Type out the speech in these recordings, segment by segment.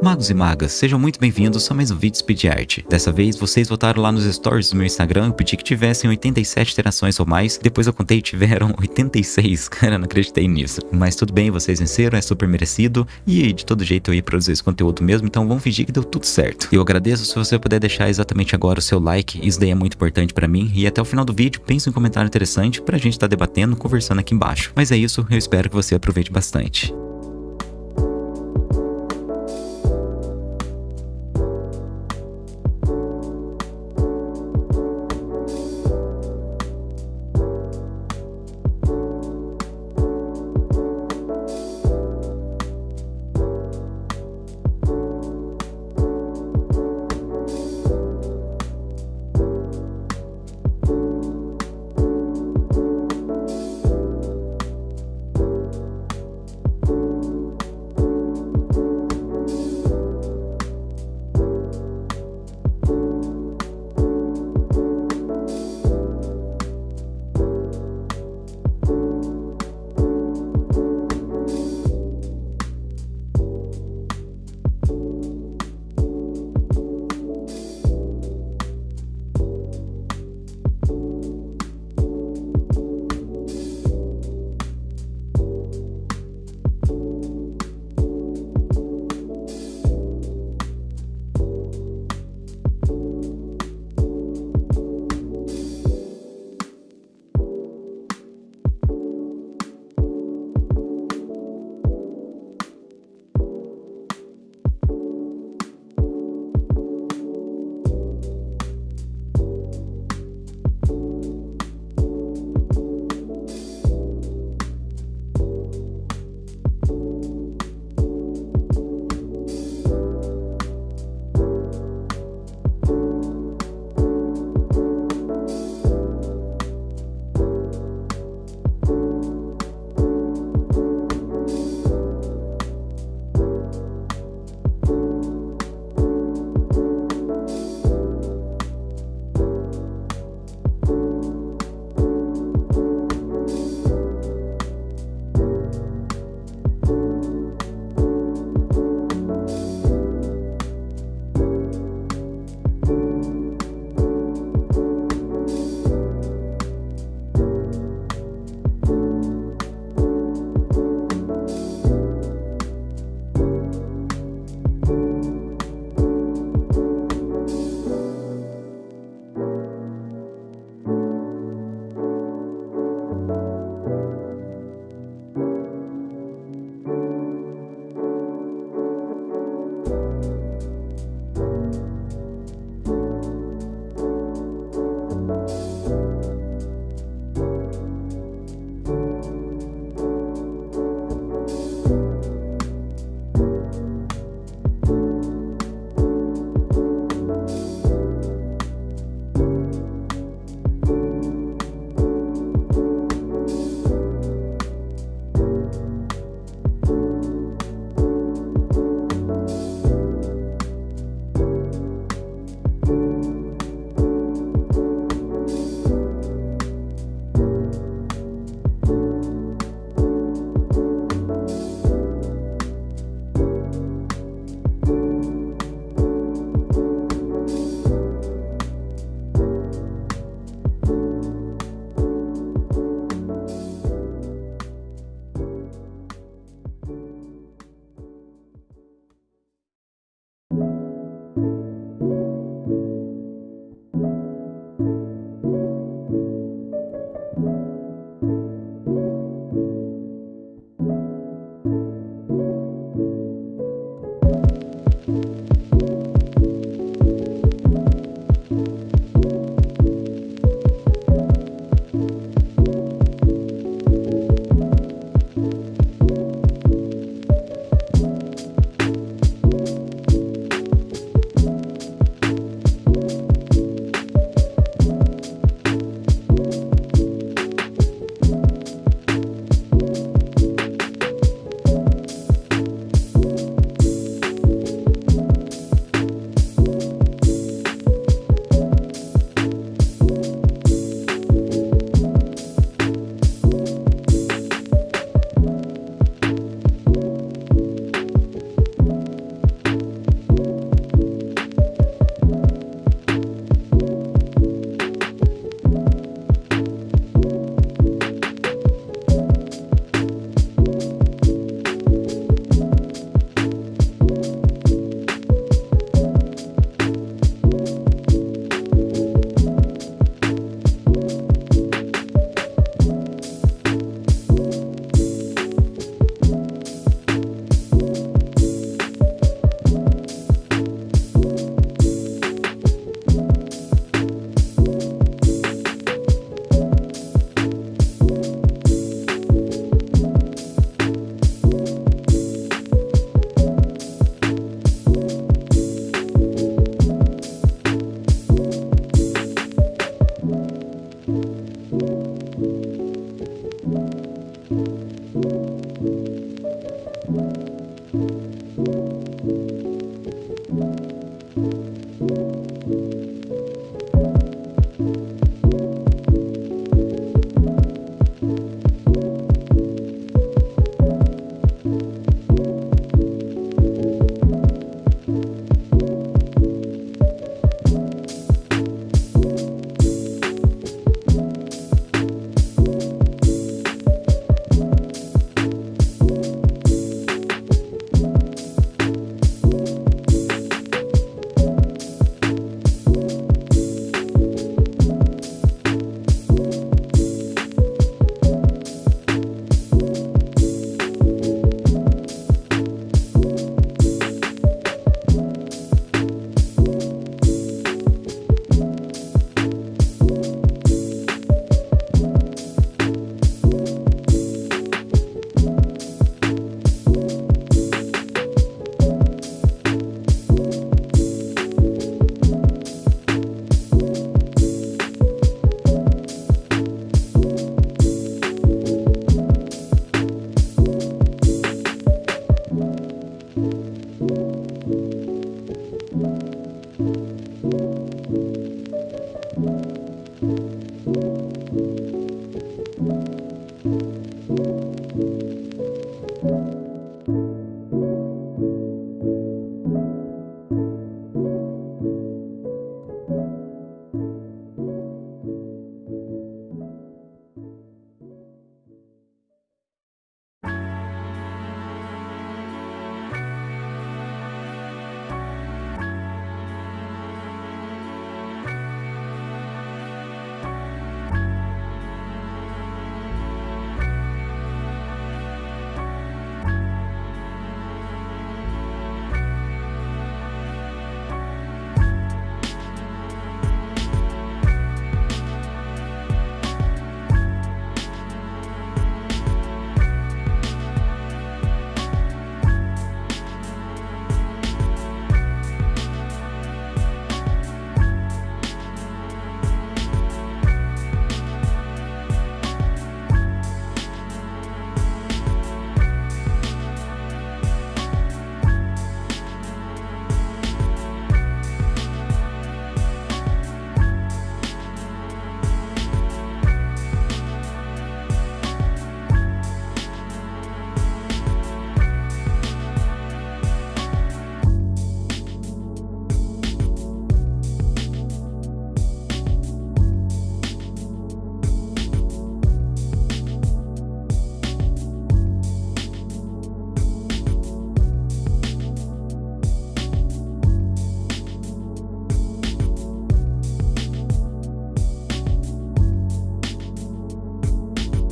Magos e magas, sejam muito bem-vindos a mais um vídeo Speed Art. Dessa vez, vocês votaram lá nos stories do meu Instagram, eu pedi que tivessem 87 interações ou mais, depois eu contei e tiveram 86, cara, não acreditei nisso. Mas tudo bem, vocês venceram, é super merecido, e de todo jeito eu ia produzir esse conteúdo mesmo, então vamos fingir que deu tudo certo. Eu agradeço se você puder deixar exatamente agora o seu like, isso daí é muito importante pra mim, e até o final do vídeo, pense em um comentário interessante pra gente estar tá debatendo, conversando aqui embaixo. Mas é isso, eu espero que você aproveite bastante.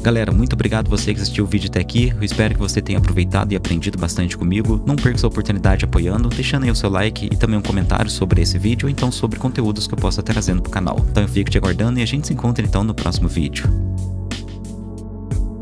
Galera, muito obrigado você que assistiu o vídeo até aqui, eu espero que você tenha aproveitado e aprendido bastante comigo. Não perca essa oportunidade apoiando, deixando aí o seu like e também um comentário sobre esse vídeo ou então sobre conteúdos que eu possa estar trazendo pro canal. Então eu fico te aguardando e a gente se encontra então no próximo vídeo.